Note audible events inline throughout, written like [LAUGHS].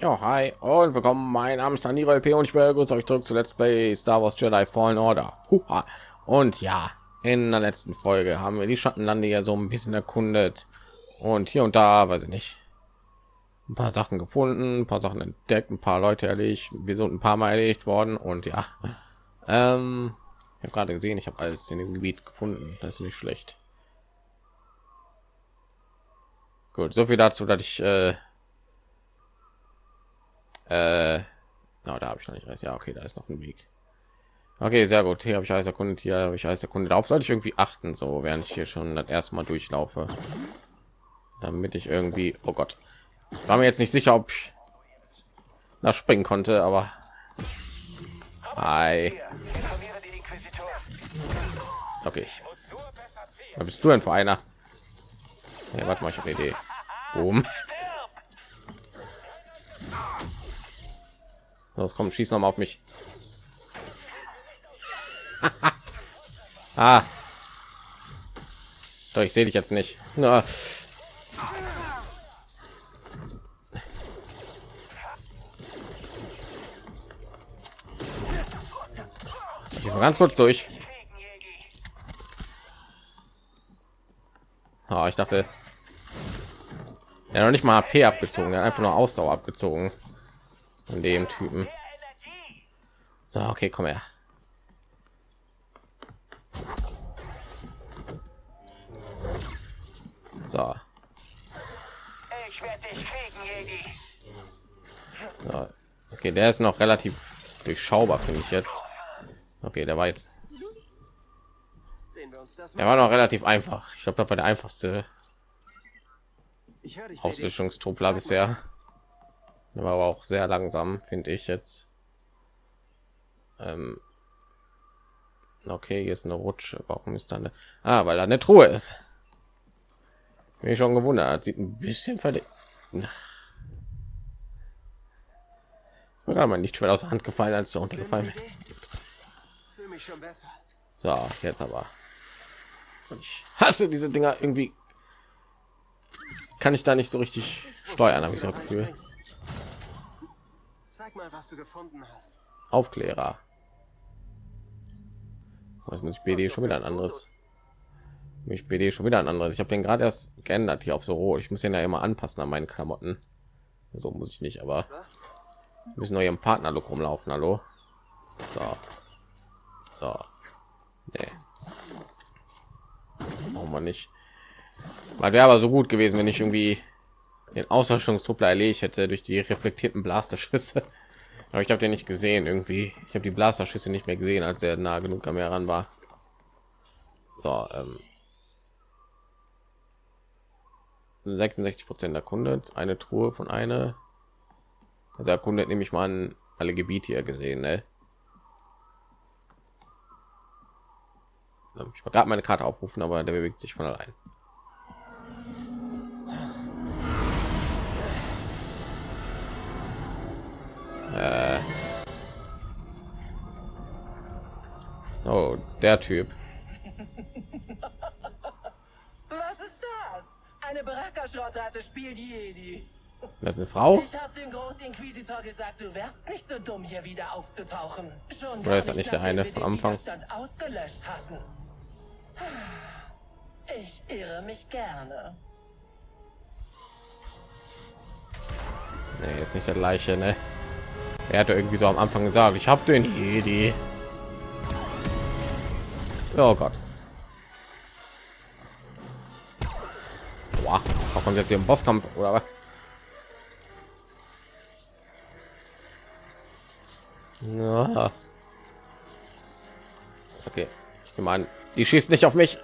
Ja, hi und willkommen. Mein Name ist Daniel LP und ich begrüße euch zurück zu Let's Play Star Wars Jedi Fallen Order. Huha. Und ja, in der letzten Folge haben wir die Schattenlande ja so ein bisschen erkundet und hier und da, weiß ich nicht, ein paar Sachen gefunden, ein paar Sachen entdeckt, ein paar Leute erledigt. Wir sind ein paar Mal erledigt worden und ja, ähm, ich habe gerade gesehen, ich habe alles in dem Gebiet gefunden. Das ist nicht schlecht. Gut, so viel dazu, dass ich äh, äh, na, da habe ich noch nicht recht. Ja, okay, da ist noch ein Weg. Okay, sehr gut. Hier habe ich alles erkundet. Hier habe ich alles erkundet. Darauf sollte ich irgendwie achten, so während ich hier schon das erste Mal durchlaufe, damit ich irgendwie. Oh Gott, war mir jetzt nicht sicher, ob ich nach springen konnte, aber Hi. Okay. Was bist du denn für einer? Ja, warte mal, ich habe eine Idee. Boom. [LAUGHS] Los, komm, schieß noch mal auf mich. [LAUGHS] ah. Doch, ich sehe dich jetzt nicht. Na. Ich mal ganz kurz durch. Oh, ich dachte, er noch nicht mal HP abgezogen, er hat einfach nur Ausdauer abgezogen von dem Typen. So, okay, komm her. So. so. Okay, der ist noch relativ durchschaubar, finde ich jetzt. Okay, der war jetzt. Der war noch relativ einfach. Ich glaube, das war der einfachste Auslöschungstruppler bisher war aber auch sehr langsam finde ich jetzt. Ähm. Okay hier ist eine rutsche. Warum ist da eine? Ah, weil da eine truhe ist. Bin ich schon gewundert. Sieht ein bisschen verdeckt mir mal nicht schwer aus der hand gefallen als du untergefallen so jetzt aber. Ich hasse diese dinger. Irgendwie kann ich da nicht so richtig steuern habe ich so gefühl Zeig mal, was du gefunden hast. Aufklärer. Was muss ich BD schon wieder ein anderes? Mich BD schon wieder ein anderes. Ich habe den gerade erst geändert hier auf so rot. Ich muss den ja immer anpassen an meinen Klamotten. So muss ich nicht, aber müssen neue im Partnerlook rumlaufen. Hallo. So. So. Nee. Brauchen wir nicht. Weil wäre aber so gut gewesen, wenn ich irgendwie den Auslöschungstruppler erledigt hätte durch die reflektierten Blasterschüsse. [LAUGHS] Aber ich habe den nicht gesehen irgendwie. Ich habe die Blasterschüsse nicht mehr gesehen, als er nah genug am Meer ran war. So, ähm, 66 Prozent erkundet, eine Truhe von eine. Also erkundet nehme ich mal alle Gebiete hier gesehen. Ne? Ich war gerade meine Karte aufrufen, aber der bewegt sich von allein. Äh. Oh, der Typ. Was ist das? Eine Baraka-Schrottratte spielt Jedi. Das ist eine Frau? Ich habe dem Großinquisitor gesagt, du wärst nicht so dumm, hier wieder aufzutauchen. Schon Oder ist das nicht der eine von Anfang? Ausgelöscht hatten. Ich irre mich gerne. Nee, ist nicht der gleiche, ne? Er hatte irgendwie so am Anfang gesagt, ich habe den Jedi. Oh Gott. Boah, kommt jetzt hier im Bosskampf oder was? Ja. Okay, ich nehme an, die schießt nicht auf mich.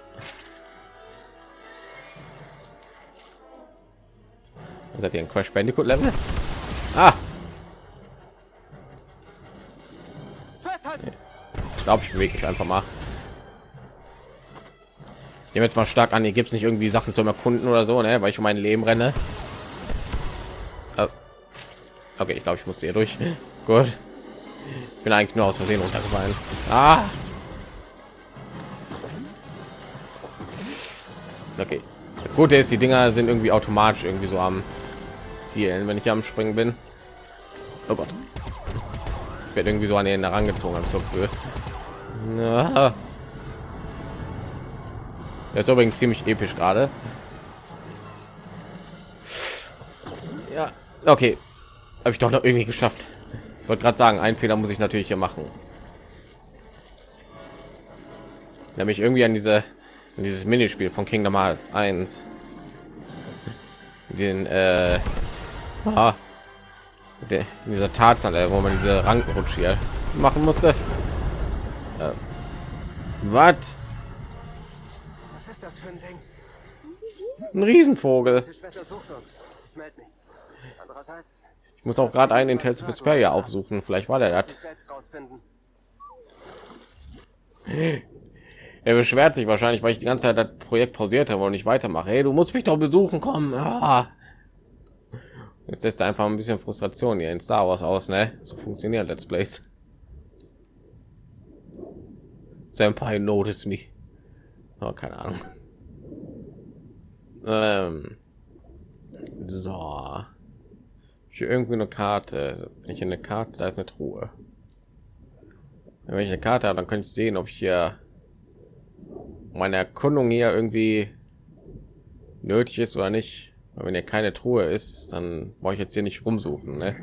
Seid ihr ein Crash Bandicoot Level? Ah, glaube ich bewege mich einfach mal ich jetzt mal stark an hier gibt es nicht irgendwie sachen zum erkunden oder so ne? weil ich um mein leben renne oh. okay ich glaube ich musste hier durch [LAUGHS] gut ich bin eigentlich nur aus versehen runtergefallen ah. okay gut ist die dinger sind irgendwie automatisch irgendwie so am zielen wenn ich am springen bin Oh Gott. Ich werde irgendwie so an ihn herangezogen, habe ich so Gefühl. Jetzt übrigens ziemlich episch gerade. Ja, okay. Habe ich doch noch irgendwie geschafft. Ich wollte gerade sagen, einen Fehler muss ich natürlich hier machen. Nämlich irgendwie an diese an dieses Minispiel von Kingdom Hearts 1. Den äh, ah, der, dieser Tatsache, wo man diese Rankenrutsch hier machen musste. Äh, Was? Was ist das für ein Ding? Ein Riesenvogel. Ich muss auch gerade einen in Tales of Vesperia aufsuchen. Vielleicht war der das. Er beschwert sich wahrscheinlich, weil ich die ganze Zeit das Projekt pausiert habe und nicht weitermache. Hey, du musst mich doch besuchen kommen. Ah. Jetzt lässt er einfach ein bisschen Frustration hier in Star Wars aus, ne? So funktioniert Let's Plays. Senpai notice me. Oh, keine Ahnung. [LAUGHS] Ähm. So. Hier irgendwie eine Karte. Wenn ich eine Karte, da ist eine Truhe. Wenn ich eine Karte habe, dann kann ich sehen, ob ich hier meine Erkundung hier irgendwie nötig ist oder nicht. Aber wenn hier keine Truhe ist, dann brauche ich jetzt hier nicht rumsuchen. Ne?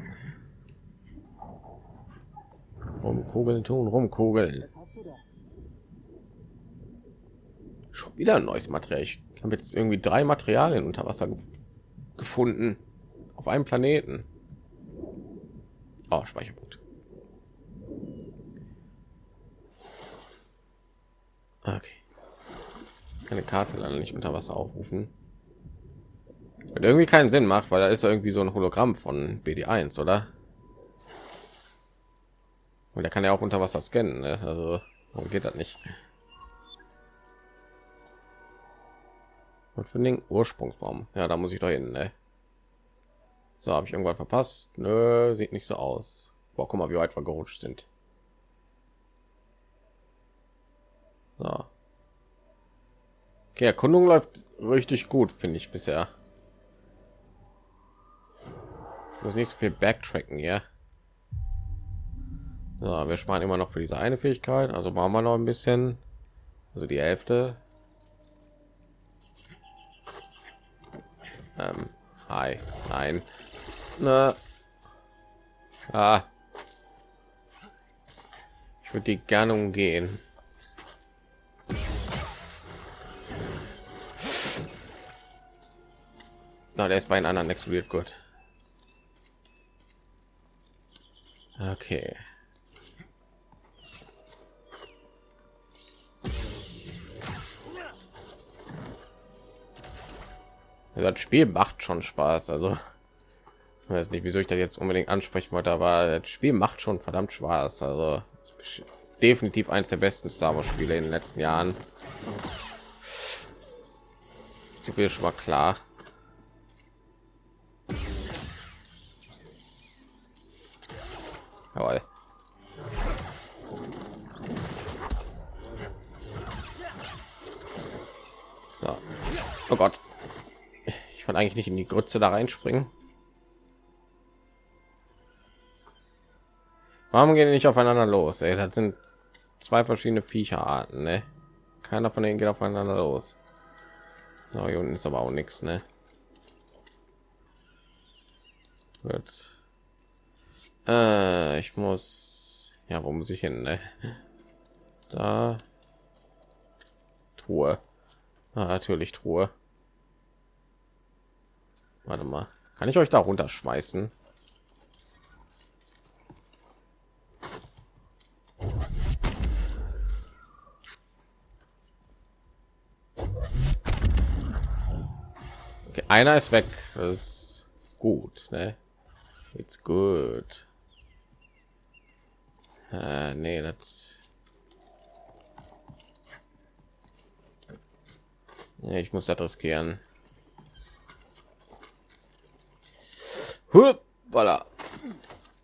Rumkugeln tun, rumkugeln. Schon wieder ein neues Material. Ich habe jetzt irgendwie drei Materialien unter Wasser gef gefunden auf einem Planeten. Oh, Speicherpunkt. Okay. Keine Karte leider nicht unter Wasser aufrufen. Und irgendwie keinen Sinn macht, weil da ist irgendwie so ein Hologramm von BD1, oder? Und der kann ja auch unter Wasser scannen, ne? also warum geht das nicht? Und für den Ursprungsbaum, ja, da muss ich doch hin, ne? So, habe ich irgendwann verpasst? Nö, sieht nicht so aus. Boah, guck mal, wie weit wir gerutscht sind. So. Okay, Erkundung läuft richtig gut, finde ich bisher. Ich muss nicht so viel backtracken hier. So, wir sparen immer noch für diese eine Fähigkeit, also machen wir noch ein bisschen. Also die Hälfte. Ähm, hi, nein. Na. Ah. Ich würde die gerne umgehen. Na, der ist bei den anderen explodiert gut. Okay. Das Spiel macht schon Spaß, also ich weiß nicht, wieso ich das jetzt unbedingt ansprechen wollte, aber das Spiel macht schon verdammt Spaß. Also definitiv eines der besten Star Wars Spiele in den letzten Jahren. So viel schon mal klar. Jawohl. So. Oh Gott. Wollte eigentlich nicht in die Grütze da reinspringen. Warum gehen die nicht aufeinander los? Ey, das sind zwei verschiedene Viecherarten, ne? Keiner von denen geht aufeinander los. So, hier unten ist aber auch nichts, ne? Gut. Äh, ich muss ja wo muss ich hin ne? da truhe ah, natürlich truhe warte mal kann ich euch da runterschmeißen okay, einer ist weg das ist gut ne? it's good äh, nee, das. Ich muss das riskieren. Voilà.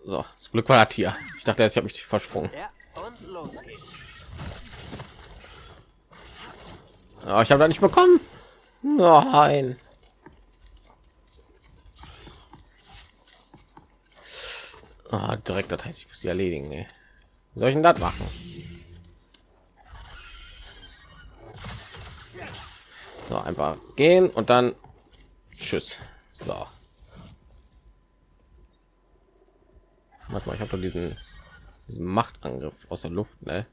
So, das Glück war das hier. Ich dachte erst, ich habe mich versprungen. Ja, ich habe da nicht bekommen. Nein. Ah, direkt, das heißt, ich muss die erledigen. Ey. Wie soll ich denn das machen? So, einfach gehen und dann tschüss. So. Warte mal, ich habe doch diesen, diesen Machtangriff aus der Luft, ne?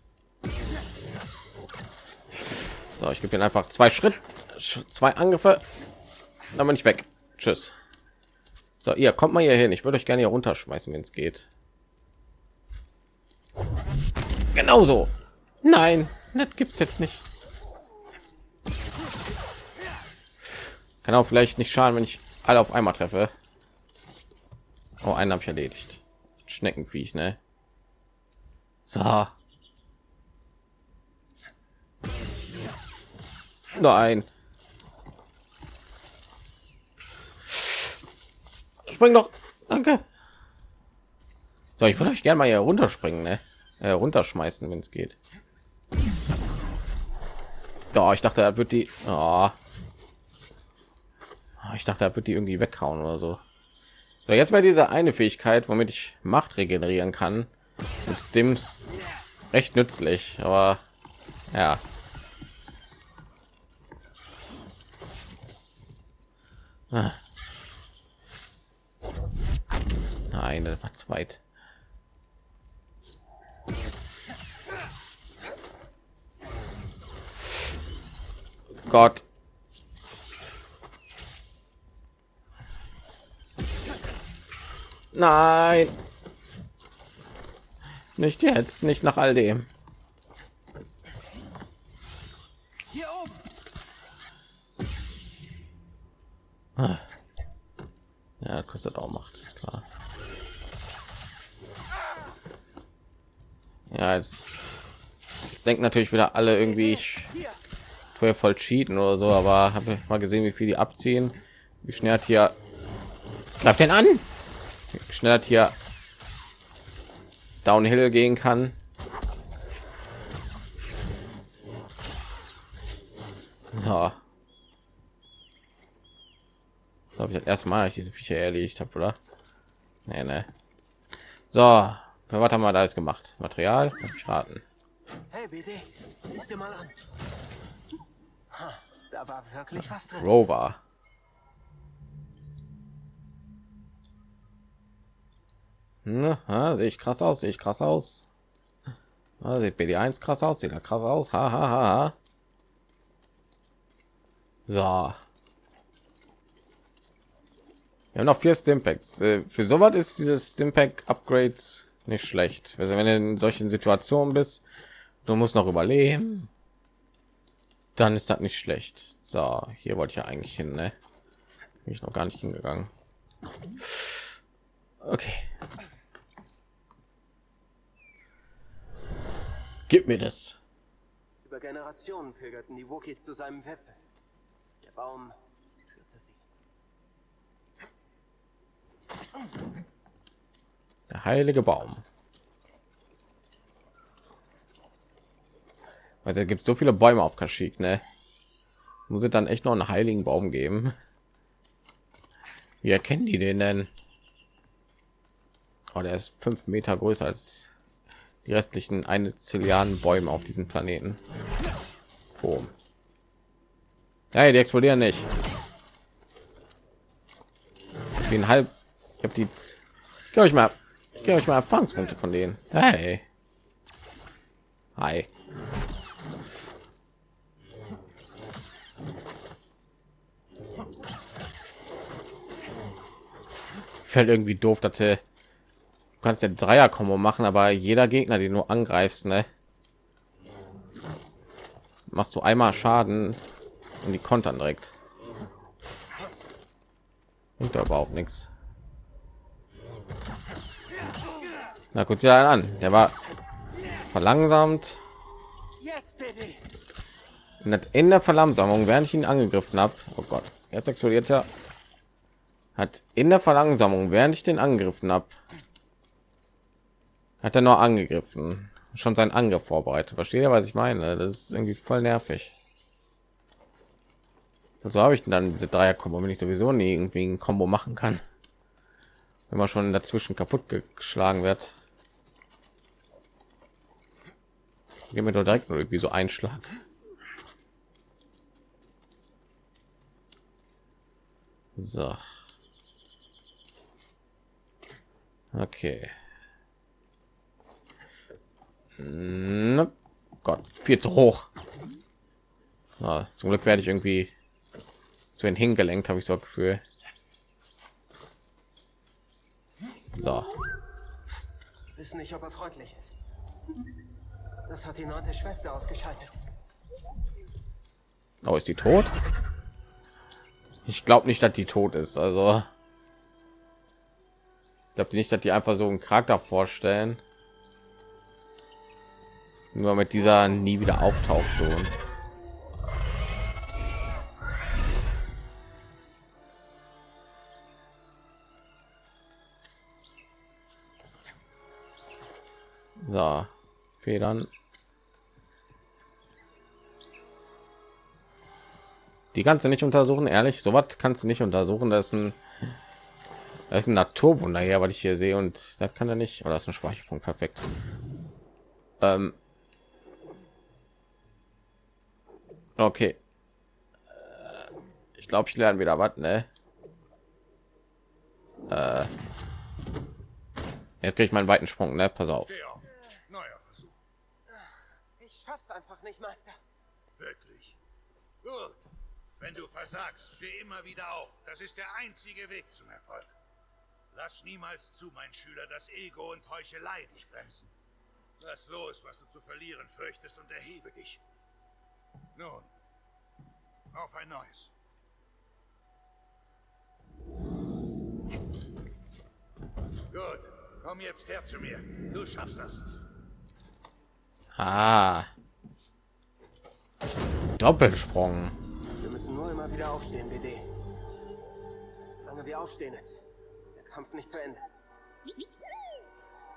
So, ich gebe ihn einfach zwei Schritt, zwei Angriffe, dann bin ich weg. Tschüss. So, ihr kommt mal hier hin. Ich würde euch gerne hier runterschmeißen, wenn es geht. Genauso. Nein, das gibt's jetzt nicht. Kann auch vielleicht nicht schaden, wenn ich alle auf einmal treffe. Oh, einen habe ich erledigt. Schneckenviech, ne? So. Nein. Spring doch. Danke. So, ich würde euch gerne mal hier runterspringen, ne? Äh, runterschmeißen, wenn es geht. Doch, ich dachte, er wird die. Oh. Ich dachte, er wird die irgendwie weghauen oder so. So, jetzt mal diese eine Fähigkeit, womit ich Macht regenerieren kann. Mit Stims recht nützlich, aber ja. Ah. Nein, das war zweit. Gott. Nein. Nicht jetzt, nicht nach all dem. Hier oben. Ah. Ja, kostet auch Macht, ist klar. Ja, jetzt denken natürlich wieder alle irgendwie ich voll cheaten oder so, aber habe mal gesehen, wie viel die abziehen, wie schnell hat hier greift denn an, wie schnell hat hier Downhill gehen kann. So. Glaube ich das erste Mal, ich diese Viecher erledigt habe, oder? Nee, nee. So, für was haben wir da jetzt gemacht? Material? Raten. Hey, BD, siehst du mal an. Ha, da war wirklich was drin. Rover. Ne, sehe ich krass aus, sehe ich krass aus. Ah, sieht BD1 krass aus, sieht er krass aus. Ha, ha, ha, ha. So. Wir haben noch vier Stimpacks. Äh, für sowas ist dieses Stimpack Upgrade nicht schlecht. Also wenn du in solchen Situationen bist, du musst noch überleben, dann ist das nicht schlecht. So, hier wollte ich ja eigentlich hin, ne? Bin ich noch gar nicht hingegangen. Okay. Gib mir das. Über Generationen pilgerten die Wookies zu seinem Weppen. Der Baum führte sie. Der heilige Baum. Also gibt so viele Bäume auf Kaschik, ne? Muss es dann echt noch einen heiligen Baum geben? Wie erkennen die den denn? Oh, der ist fünf Meter größer als die restlichen eine Zilliarden Bäume auf diesem Planeten. Boom. Hey, die explodieren nicht. Wie ein halb. Ich habe die. Geh ich mal. Geh euch mal Erfahrungspunkte von denen. Hey. Hi. Fällt irgendwie doof, dass kannst ja Dreier Kombo machen, aber jeder Gegner, den du angreifst, ne, machst du einmal Schaden und die kontern direkt. Und überhaupt nichts. Na kurz ja an, der war verlangsamt. In der Verlangsamung, während ich ihn angegriffen habe. Oh Gott, jetzt explodiert er. Hat in der Verlangsamung, während ich den angegriffen habe, hat er nur angegriffen schon sein angriff vorbereitet versteht ihr was ich meine das ist irgendwie voll nervig so habe ich dann diese dreier kombo wenn ich sowieso nie irgendwie ein kombo machen kann wenn man schon dazwischen kaputt geschlagen wird. Gehen wir doch direkt nur irgendwie so ein Schlag. So. Okay. Na, Gott, viel zu hoch. Ja, zum Glück werde ich irgendwie zu den hingelenkt, habe ich so Gefühl. So. Wissen nicht, ob er freundlich ist. Das hat die neunte Schwester ausgeschaltet. Oh, ist die tot? Ich glaube nicht, dass die tot ist. Also ich glaube nicht, dass die einfach so einen Charakter vorstellen. Nur mit dieser nie wieder auftaucht so. So, Federn. Die du nicht untersuchen, ehrlich. So was kannst du nicht untersuchen. Das ist ein, das ist ein Naturwunder hier, was ich hier sehe und das kann er nicht. Oder das ist ein Speicherpunkt, perfekt. Ähm. Okay. Äh, ich glaube, ich lerne wieder was, ne? Äh. Jetzt kriege ich meinen weiten Sprung, ne? Pass auf. Neuer Versuch. Ich schaff's einfach nicht, Meister. Wirklich. Gut. Wenn du versagst, steh immer wieder auf. Das ist der einzige Weg zum Erfolg. Lass niemals zu, mein Schüler, dass Ego und Heuchelei dich bremsen. Lass los, was du zu verlieren fürchtest und erhebe dich. Nun, auf ein neues. Gut, komm jetzt her zu mir. Du schaffst das. Ah. Doppelsprung. Wir müssen nur immer wieder aufstehen, BD. Solange wir aufstehen, ist der Kampf nicht zu Ende.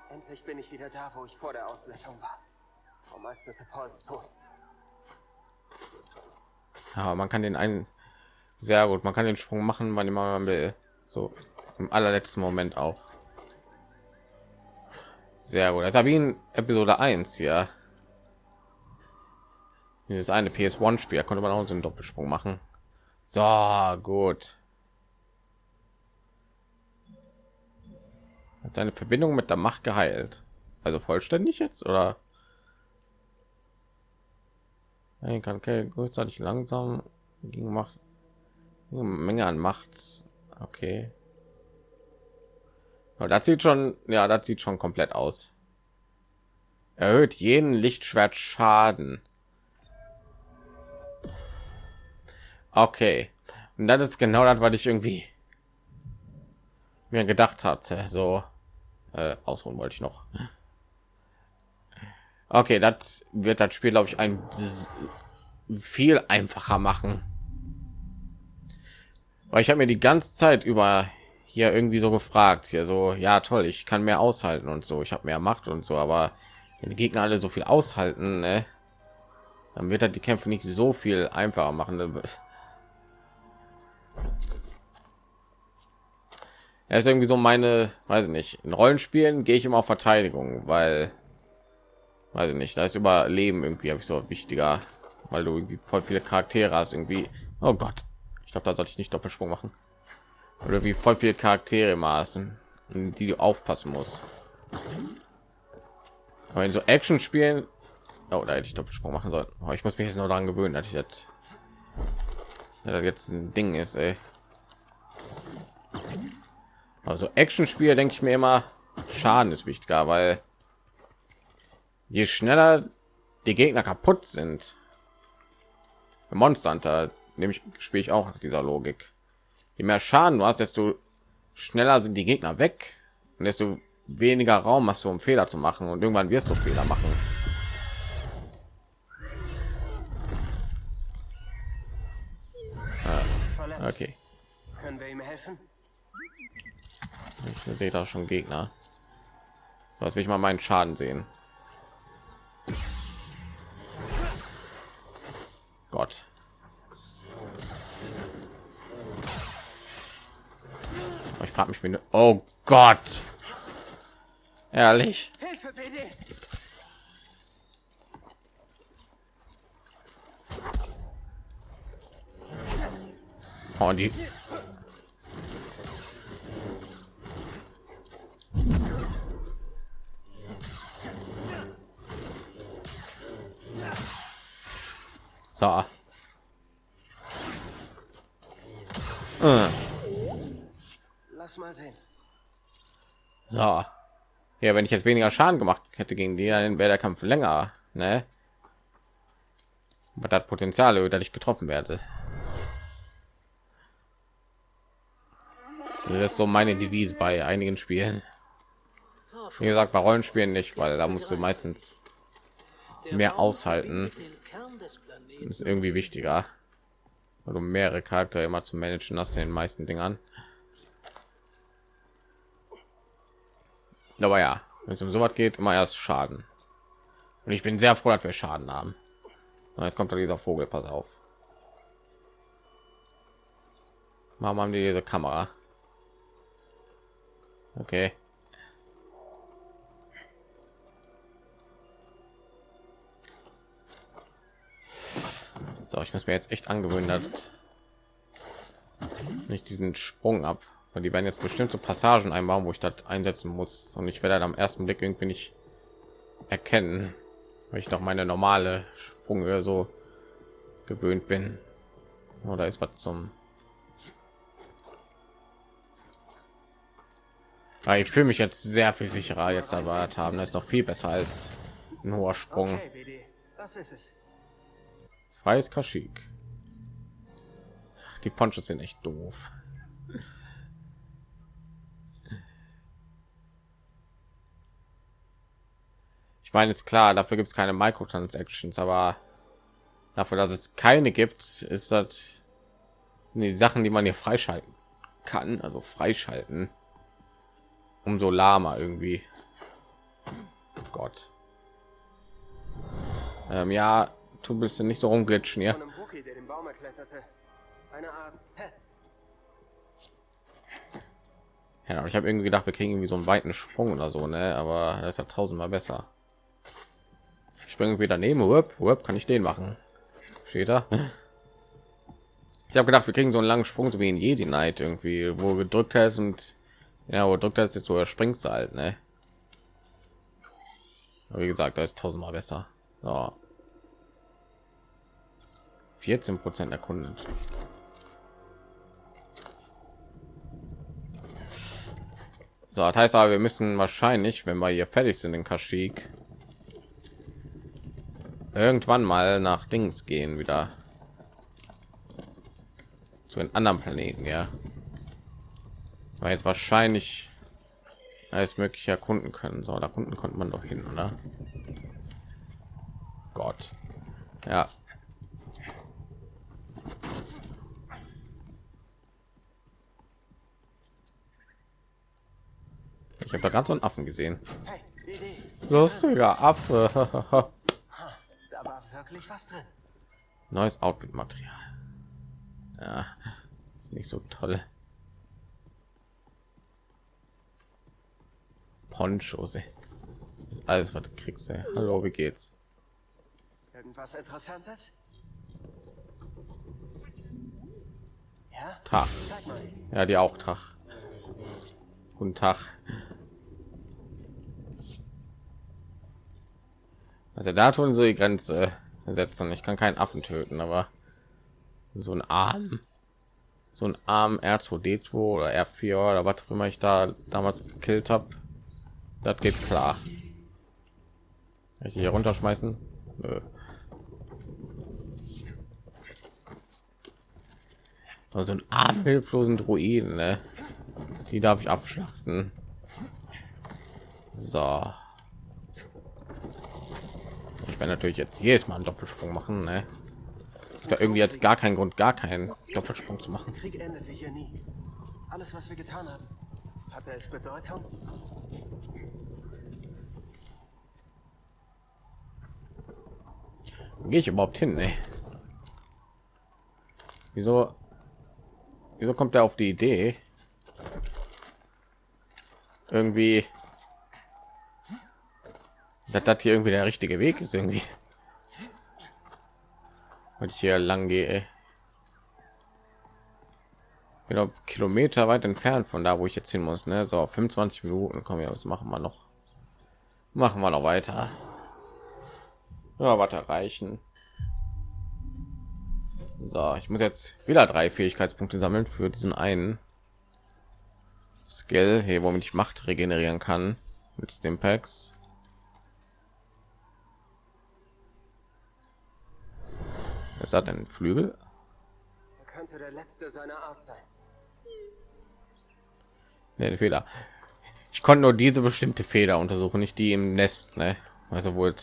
Endlich bin ich wieder da, wo ich vor der Auslöschung war. Frau Meister Paul ist tot. Ja, man kann den einen sehr gut. Man kann den Sprung machen, wann immer man will. So im allerletzten Moment auch. Sehr gut. Das ja wie in Episode 1 hier. Dieses eine PS1-Spiel konnte man auch so einen Doppelsprung machen. So, gut. Hat seine Verbindung mit der Macht geheilt. Also vollständig jetzt, oder? Kann okay, kurzzeitig langsam gegen Macht. Menge an Macht. Okay. Aber das sieht schon, ja, das sieht schon komplett aus. Erhöht jeden Lichtschwert Schaden. Okay. Und das ist genau das, was ich irgendwie mir gedacht hatte. So äh, ausruhen wollte ich noch. Okay, das wird das Spiel, glaube ich, ein viel einfacher machen. Weil ich habe mir die ganze Zeit über hier irgendwie so gefragt, hier so, ja toll, ich kann mehr aushalten und so, ich habe mehr Macht und so, aber wenn die Gegner alle so viel aushalten, ne, dann wird er die Kämpfe nicht so viel einfacher machen. Er ist irgendwie so meine, weiß ich nicht, in Rollenspielen gehe ich immer auf Verteidigung, weil, weiß ich nicht, da ist Überleben irgendwie habe ich so wichtiger, weil du irgendwie voll viele Charaktere hast irgendwie. Oh Gott, ich glaube, da sollte ich nicht Doppelsprung machen. Oder wie voll viele Charaktere maßen, die du aufpassen musst. Aber in so Action spielen, oh, da hätte ich Doppelsprung machen sollen. Oh, ich muss mich jetzt noch daran gewöhnen, dass ich jetzt, dass jetzt ein Ding ist. Ey. Also Action Spiel denke ich mir immer, Schaden ist wichtiger, weil je schneller die Gegner kaputt sind, Monster Hunter nämlich spiele ich auch nach dieser Logik. Je mehr Schaden du hast, desto schneller sind die Gegner weg und desto weniger Raum hast du, um Fehler zu machen und irgendwann wirst du Fehler machen. Ah, okay. Können wir ihm helfen? Ich sehe da schon Gegner. Was will ich mal meinen Schaden sehen? Gott. Ich frage mich, wenn oh Gott. Ehrlich. Hilfe, BD! Oh, die. So. Äh. Lass mal sehen. So. Ja, wenn ich jetzt weniger Schaden gemacht hätte gegen die, dann wäre der Kampf länger, ne? Aber das Potenzial, dass ich getroffen werde. Das ist so meine Devise bei einigen Spielen. Wie gesagt, bei Rollenspielen nicht, weil da musst du meistens mehr aushalten. Ist irgendwie wichtiger, weil du mehrere Charaktere immer zu managen hast in den meisten Dingern. Aber ja, wenn es um sowas geht, immer erst Schaden. Und ich bin sehr froh, dass wir Schaden haben. Und jetzt kommt dieser Vogel, pass auf. Haben die diese Kamera? Okay. So, ich muss mir jetzt echt angewöhnen, dass nicht diesen Sprung ab, weil die werden jetzt bestimmte Passagen einbauen, wo ich das einsetzen muss und ich werde dann am ersten Blick irgendwie nicht erkennen, weil ich doch meine normale Sprunghöhe so gewöhnt bin. Oder ist was zum Weil ich fühle mich jetzt sehr viel sicherer jetzt aber haben. Das ist noch viel besser als ein hoher Sprung. Okay. Das ist es. Freies Kaschik. Die Ponchos sind echt doof. Ich meine, ist klar, dafür gibt es keine Microtransactions, aber dafür, dass es keine gibt, ist das die Sachen, die man hier freischalten kann, also freischalten, umso lahmer irgendwie. Gott. Ähm, ja, du bist nicht so rumglitschen, ja. Ja, ich habe irgendwie gedacht, wir kriegen irgendwie so einen weiten Sprung oder so, ne? Aber das ist ja tausendmal besser. Ich springe wieder daneben, Whip, Whip, kann ich den machen? Steht da? Ich habe gedacht, wir kriegen so einen langen Sprung, so wie in Jedi Knight irgendwie, wo gedrückt hast und ja, wo drückt jetzt so, springst du halt, ne? Aber wie gesagt, da ist tausendmal besser. So. 14 Prozent erkundet. So, das heißt aber, wir müssen wahrscheinlich, wenn wir hier fertig sind in Kaschik, irgendwann mal nach Dings gehen wieder zu den anderen Planeten, ja. Weil jetzt wahrscheinlich alles mögliche erkunden können. So, da unten konnte man doch hin, oder? Gott. Ja. Ich habe da gerade so einen Affen gesehen. Lustiger Affe. Da war wirklich was drin. Neues Outfit-Material. Ja, ist nicht so toll. Ponchos, ist alles, was du kriegst, ey. Hallo, wie geht's? Irgendwas Interessantes? Ja? Tag. Ja, die auch Tag. Guten Tag. Also da tun sie die Grenze setzen. Ich kann keinen Affen töten, aber so ein Arm, so ein Arm R2D2 oder R4 oder was auch immer ich da damals gekillt habe, das geht klar. Ich hier runterschmeißen? Nö. Also ein arm hilflosen Druiden, ne? Die darf ich abschlachten. So. Ich werde natürlich jetzt jedes Mal einen Doppelsprung machen, ne? Es gab irgendwie jetzt gar keinen Grund, gar keinen Doppelsprung zu machen. Krieg endete hier nie. Alles, was wir getan haben, hatte es Bedeutung? Gehe ich überhaupt hin, ne? Wieso? Wieso kommt er auf die Idee? irgendwie dass das hier irgendwie der richtige Weg ist irgendwie. Und ich hier lang gehe. Genau Kilometer weit entfernt von da, wo ich jetzt hin muss. Ne? So 25 Minuten kommen wir. Was machen wir noch? Machen wir noch weiter. Ja, was erreichen. So, ich muss jetzt wieder drei Fähigkeitspunkte sammeln für diesen einen Skill, hier, womit ich Macht regenerieren kann mit dem Packs. Es hat einen Flügel. Er könnte der letzte seiner Art sein. Nee, Fehler. Ich konnte nur diese bestimmte Feder untersuchen, nicht die im Nest. Ne? Also wohl.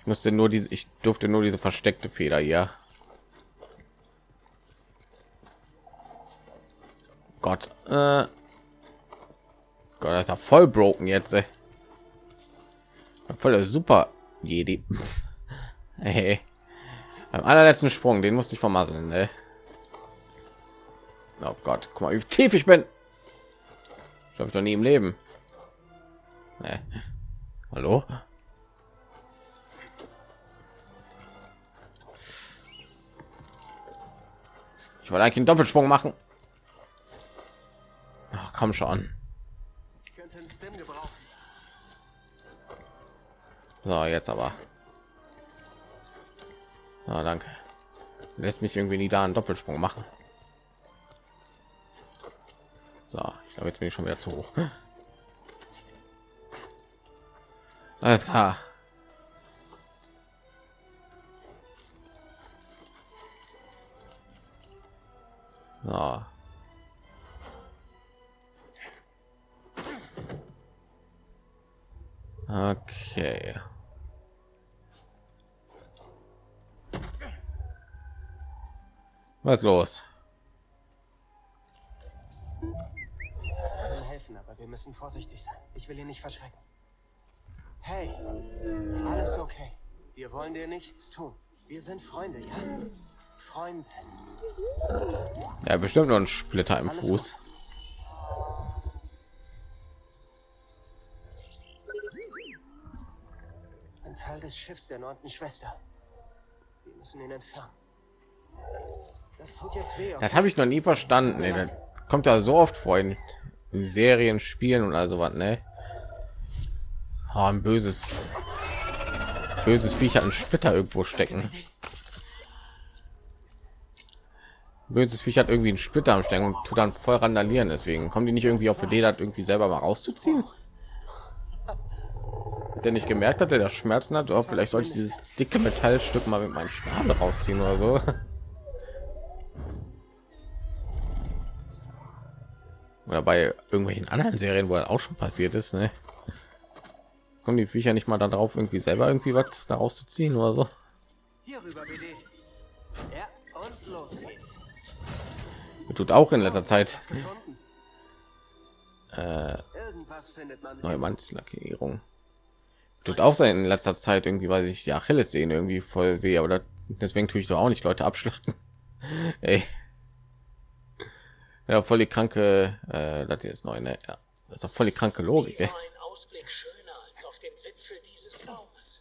Ich musste nur diese. Ich durfte nur diese versteckte Feder hier. Gott. Äh Gott, das ist ja voll broken jetzt. Ey. Voll super Jedi. [LAUGHS] hey. Beim allerletzten Sprung, den musste ich vermasseln. Ne? Oh Gott, guck mal, wie tief ich bin. Ich habe doch nie im Leben. Nee. Hallo? Ich wollte eigentlich einen Doppelsprung machen. Ach, komm schon. So, jetzt aber. Na, danke. Lässt mich irgendwie nie da einen Doppelsprung machen. So, ich glaube, jetzt bin ich schon wieder zu hoch. [GASPS] Alles klar. So. Okay. Was los? Helfen, aber wir müssen vorsichtig sein. Ich will ihn nicht verschrecken. Hey, alles okay. Wir wollen dir nichts tun. Wir sind Freunde, ja? Freunde. Ja, bestimmt nur ein Splitter im Alles Fuß. Ein Teil des Schiffs der neunten Schwester. Wir müssen ihn entfernen. Das tut jetzt weh. Das habe ich noch nie verstanden. Ey. Das kommt ja so oft vor in Serien, Spielen und also was, ne? Ah, ein böses, böses Viech hat einen Splitter irgendwo stecken. Böses Viech hat irgendwie einen Splitter am Stecken und tut dann voll randalieren. Deswegen kommen die nicht irgendwie auf Idee, das irgendwie selber mal rauszuziehen. Hat der nicht gemerkt hat, der das Schmerzen hat? Oh, vielleicht sollte ich dieses dicke Metallstück mal mit meinem Schnabel rausziehen oder so. Oder bei irgendwelchen anderen Serien, wo das auch schon passiert ist, ne? Kommen die Viecher nicht mal darauf, irgendwie selber irgendwie was daraus zu ziehen oder so? Hier rüber, BD. Ja, und los geht's. Mir tut auch in letzter Zeit äh, neue Mannslackierung. Tut auch sein in letzter Zeit irgendwie, weil ich die Achilles sehen irgendwie voll weh, aber das, deswegen tue ich doch auch nicht Leute abschlachten. [LAUGHS] Ey. Ja, voll die kranke, äh, das ist neu, ne? Ja, das ist doch voll die kranke Logik. Ey. Baumes.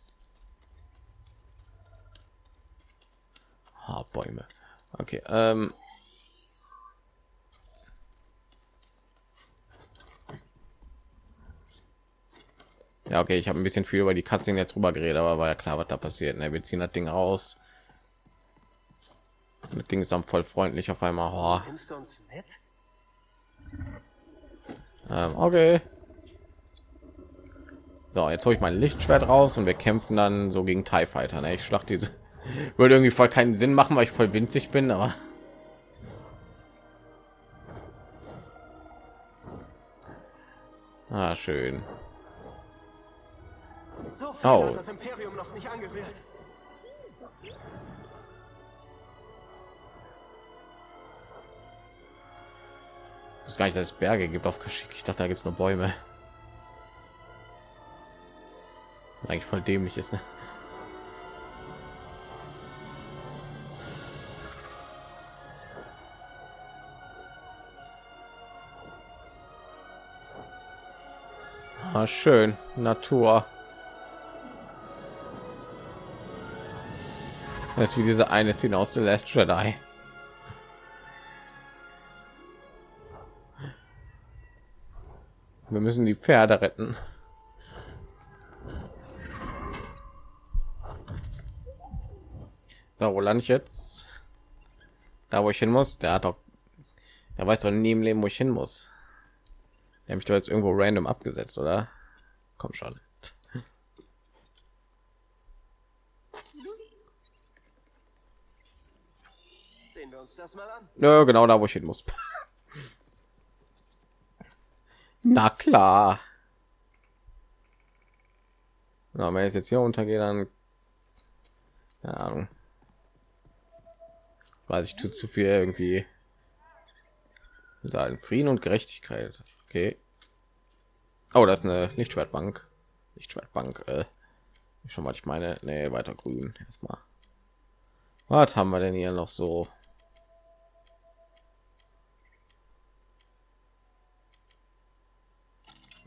Ah, Bäume. Okay, ähm. Ja, okay, ich habe ein bisschen viel über die Katzen jetzt rüber geredet, aber war ja klar, was da passiert. Ne? Wir ziehen das Ding raus. Das Ding ist dann voll freundlich auf einmal. Oh, mit? ähm, okay. So, jetzt hole ich mein Lichtschwert raus und wir kämpfen dann so gegen TIE Fighter. Ne? Ich schlag diese. [LAUGHS] Würde irgendwie voll keinen Sinn machen, weil ich voll winzig bin, aber. Ah, schön. So Oh. das Imperium noch nicht angerührt. Ich wusste gar nicht, dass es Berge gibt auf Kashyyyk. Ich dachte, da gibt es nur Bäume. Eigentlich voll dämlich ist, ne? Ja, schön. Natur. Das ist wie diese eine Szene aus The Last Jedi. Müssen die Pferde retten. Da wo lande ich jetzt? Da wo ich hin muss? Der hat doch, er weiß doch nie im Leben, wo ich hin muss. Der mich doch jetzt irgendwo random abgesetzt, oder? Komm schon. Sehen wir uns das mal an. Ja, genau da, wo ich hin muss. [LAUGHS] Na klar. Na, wenn ich jetzt hier untergehe, dann keine Ahnung. Weiß ich tut zu viel irgendwie. Sagen Frieden und Gerechtigkeit. Okay. Oh, das ist eine Lichtschwertbank. Lichtschwertbank. Äh, schon mal ich meine, nee, weiter grün erstmal. Was haben wir denn hier noch so?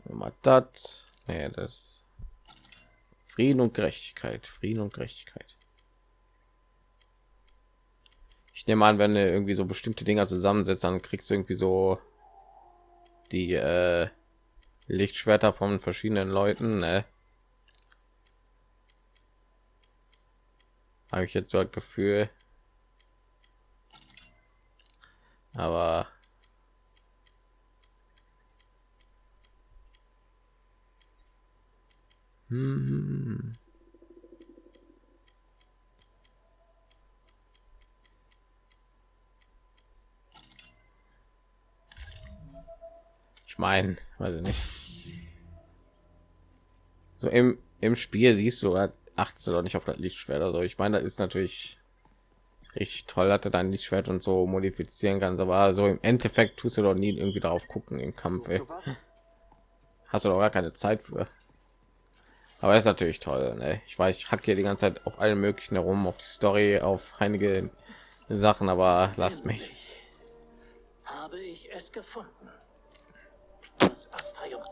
Mal das. Nee, das Frieden und Gerechtigkeit. Frieden und Gerechtigkeit. Ich nehme an, wenn du irgendwie so bestimmte Dinger zusammensetzt, dann kriegst du irgendwie so die äh, Lichtschwerter von verschiedenen Leuten. Ne? Habe ich jetzt so ein Gefühl. Aber hm. Ich meine, weiß ich nicht. So im im Spiel siehst du, achtest du doch nicht auf das Lichtschwert. Also ich meine, das ist natürlich richtig toll, dass du dein Lichtschwert und so modifizieren kannst, aber so im Endeffekt tust du doch nie irgendwie darauf gucken im Kampf. Ey. Hast du doch gar keine Zeit für. Aber ist natürlich toll. Ne? Ich weiß, ich hacke hier die ganze Zeit auf allen möglichen herum, auf die Story, auf einige Sachen, aber lasst mich. Habe ich es gefunden. Das Astrium.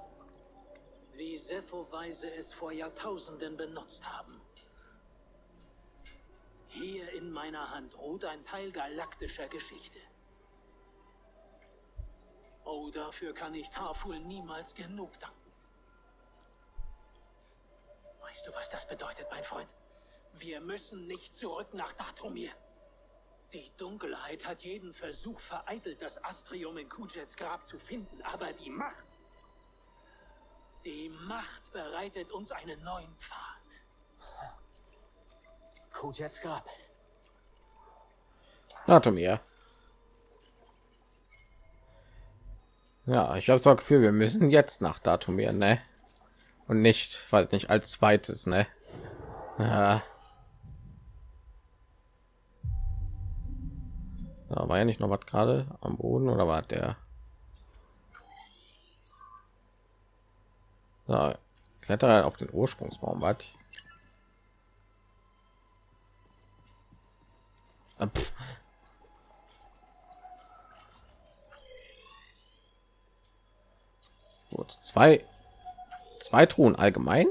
Wie Sepho-Weise es vor Jahrtausenden benutzt haben. Hier in meiner Hand ruht ein Teil galaktischer Geschichte. Oh, dafür kann ich Tarful niemals genug danken. Weißt du, was das bedeutet, mein Freund? Wir müssen nicht zurück nach Datumir. Die Dunkelheit hat jeden Versuch vereitelt, das Astrium in Kujets Grab zu finden, aber die Macht, die Macht bereitet uns einen neuen Pfad. Kujets Grab. Datumir. Ja, ich habe ein Gefühl, wir müssen jetzt nach Datumir, ne? Und nicht weil nicht als zweites ne ja. Da war ja nicht noch was gerade am Boden oder war der? Ja, Kletterer auf den Ursprungsbaum, was? Ah, Gut, zwei zwei Truhen allgemein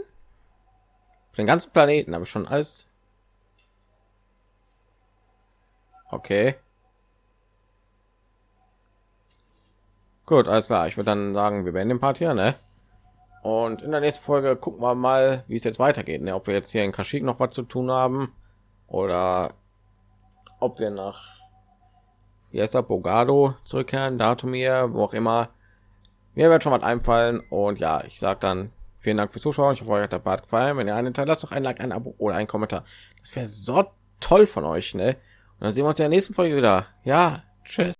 Für den ganzen Planeten habe ich schon alles. Okay. Gut, alles klar. Ich würde dann sagen, wir werden den Part hier, ne? Und in der nächsten Folge gucken wir mal, wie es jetzt weitergeht. Ne? Ob wir jetzt hier in Kaschik noch was zu tun haben oder ob wir nach wie heißt der Bogado zurückkehren, Datum hier, wo auch immer. Mir wird schon was einfallen und ja, ich sag dann Vielen Dank fürs Zuschauen. Ich hoffe, euch hat der Part gefallen. Wenn ihr einen Teil lasst doch ein Like, ein Abo oder ein Kommentar. Das wäre so toll von euch, ne? Und dann sehen wir uns in der nächsten Folge wieder. Ja, tschüss.